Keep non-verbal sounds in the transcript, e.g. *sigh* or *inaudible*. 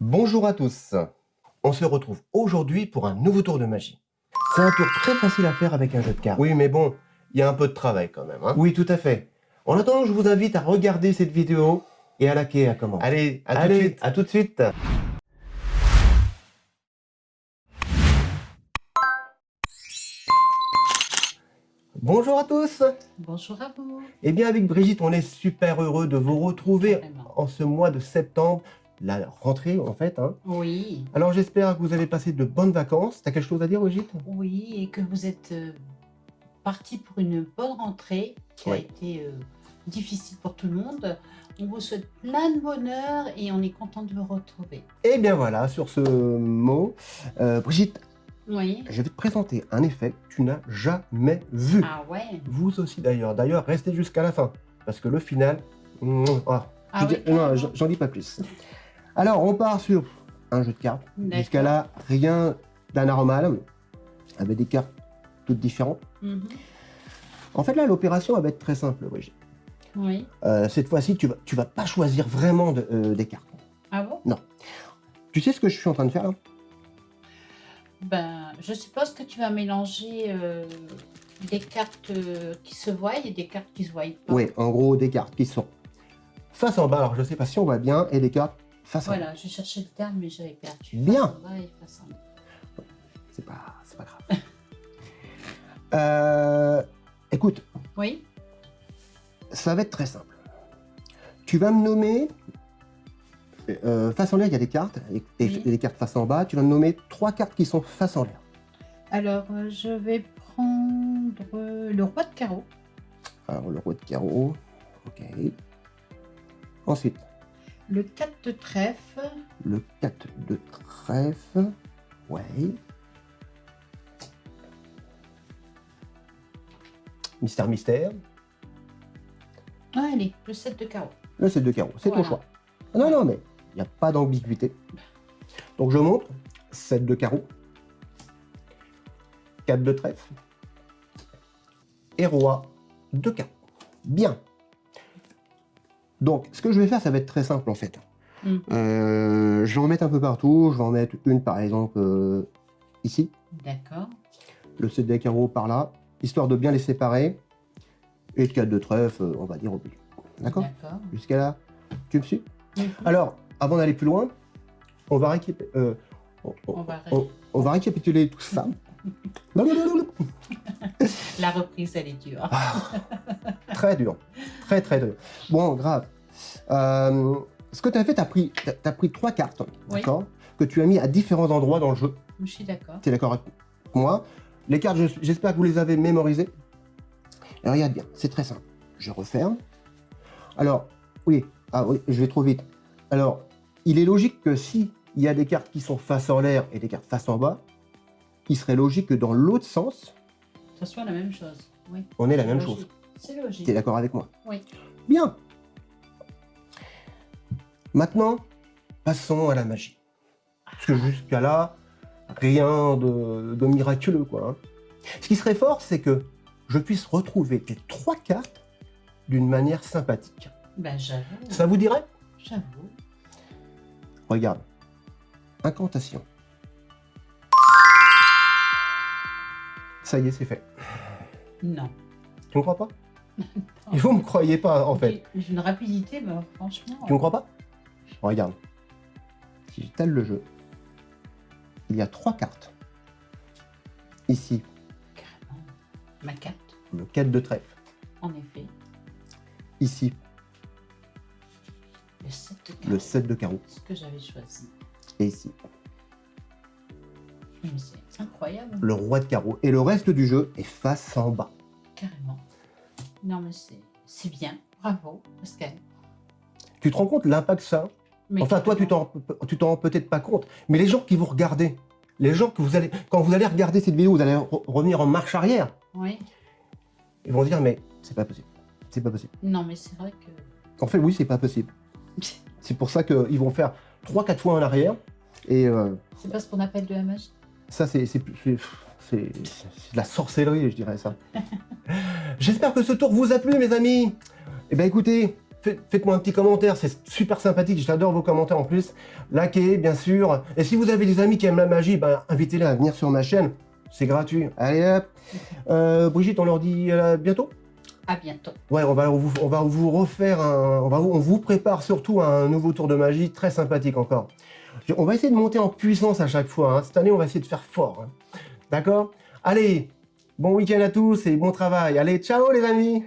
Bonjour à tous On se retrouve aujourd'hui pour un nouveau tour de magie. C'est un tour très facile à faire avec un jeu de cartes. Oui, mais bon, il y a un peu de travail quand même. Hein. oui, tout à fait. En attendant, je vous invite à regarder cette vidéo et à liker à comment. Allez, à tout de suite. À tout de suite. Bonjour à tous Bonjour à vous Eh bien avec Brigitte, on est super heureux de vous retrouver en ce mois de septembre, la rentrée en fait. Hein. Oui. Alors j'espère que vous avez passé de bonnes vacances. T'as quelque chose à dire Brigitte? Oui, et que vous êtes euh, parti pour une bonne rentrée qui a été euh, difficile pour tout le monde. On vous souhaite plein de bonheur et on est content de vous retrouver. Eh bien voilà, sur ce mot, euh, Brigitte, oui. Je vais te présenter un effet que tu n'as jamais vu. Ah ouais Vous aussi d'ailleurs. D'ailleurs, restez jusqu'à la fin. Parce que le final... Oh, ah non, j'en dis pas plus. Alors, on part sur un jeu de cartes. Jusqu'à là, rien d'anormal. Avec des cartes toutes différentes. Mhm. En fait, là, l'opération va être très simple, Brigitte. Oui. Euh, cette fois-ci, tu vas, tu vas pas choisir vraiment euh, des cartes. Ah bon? Non. Tu sais ce que je suis en train de faire là? Ben, je suppose que tu vas mélanger euh, des cartes qui se voient et des cartes qui se voient pas. Oui, en gros, des cartes qui sont face en bas. Alors, je ne sais pas si on voit bien, et des cartes face. Voilà, je cherchais le terme, mais j'avais perdu. Bien. Face en bas et face en bas. C'est pas, pas grave. *laughs* euh, écoute. Oui. Ça va être très simple. Tu vas me nommer euh, face en l'air, il y a des cartes, et, des cartes face en bas. Tu vas me nommer trois cartes qui sont face en l'air. Alors, euh, je vais prendre le roi de carreau. Alors, le roi de carreau, ok. Ensuite. Le 4 de trèfle. Le 4 de trèfle, ouais. Mystère, mystère. Ah, allez, le 7 de carreau. Le 7 de carreau, c'est ton choix. Non, non, mais il n'y a pas d'ambiguïté. Donc je montre 7 de carreau, 4 de trèfle et roi de carreau. Bien. Donc ce que je vais faire, ça va être très simple en fait. Mm. Euh, je vais en mettre un peu partout. Je vais en mettre une par exemple euh, ici. D'accord. Le 7 de carreau par là, histoire de bien les séparer. Et le 4 de trèfle, on va dire au milieu. D'accord Jusqu'à là, tu me suis mm-hmm. Alors, avant d'aller plus loin, on va, euh, on, va récapituler tout ça. *laughs* La reprise, elle est dure. *laughs* Très dur. Très, très dur. Bon, grave. Euh, ce que tu as fait, tu as pris, as, pris trois cartes, d'accord Que tu as mis à différents endroits dans le jeu. Je suis d'accord. Tu es d'accord avec moi Les cartes, j'espère que vous les avez mémorisées. Et regarde bien, c'est très simple. Je referme. Alors, oui, ah oui, je vais trop vite. Alors, il est logique que si il y a des cartes qui sont face en l'air et des cartes face en bas, il serait logique que dans l'autre sens... Ça soit la même chose, oui. On est la même chose. C'est logique. Tu es d'accord avec moi Oui. Bien. Maintenant, passons à la magie. Parce que jusqu'à là, rien de, miraculeux, quoi. Hein. Ce qui serait fort, c'est que je puisse retrouver tes trois cartes d'une manière sympathique. Ben, j'avoue. Ça vous dirait? J'avoue. Regarde. Incantation. Ça y est, c'est fait. Non. Tu me crois pas? Et vous me croyez pas, en fait. J'ai une rapidité, mais franchement... Tu me crois pas? Regarde. Si j'étale le jeu, il y a trois cartes. Ici. Carrément. Ma carte. Le 4 de trèfle. En effet. Ici, le 7 de carreau. Ce que j'avais choisi. Et ici. C'est incroyable. Le roi de carreau. Et le reste du jeu est face en bas. Carrément. Non, mais c'est bien. Bravo, Pascal. Tu te rends compte l'impact ça Enfin, toi, tu t'en rends peut-être pas compte. Mais les gens qui vous regardez, les gens que vous allez... Quand vous allez regarder cette vidéo, vous allez revenir en marche arrière. Oui. Ils vont dire, mais c'est pas possible. C'est pas possible. Non, mais c'est vrai que... En fait, oui, c'est pas possible. *laughs* C'est pour ça qu'ils vont faire 3-4 fois en arrière. Et euh, c'est pas ce qu'on appelle de la magie Ça, c'est de la sorcellerie, je dirais ça. *laughs* J'espère que ce tour vous a plu, mes amis. Eh bien, écoutez, faites- faites-moi un petit commentaire, c'est super sympathique, j'adore vos commentaires en plus. Likez, bien sûr. Et si vous avez des amis qui aiment la magie, ben, invitez-les à venir sur ma chaîne. C'est gratuit. Allez hop. Euh, Brigitte, on leur dit à bientôt À bientôt. Ouais, on va vous, on va vous refaire un... On, va, on vous prépare surtout un nouveau tour de magie très sympathique encore. On va essayer de monter en puissance à chaque fois. hein. Cette année, on va essayer de faire fort. hein. D'accord? Allez, bon week-end à tous et bon travail. Allez, ciao les amis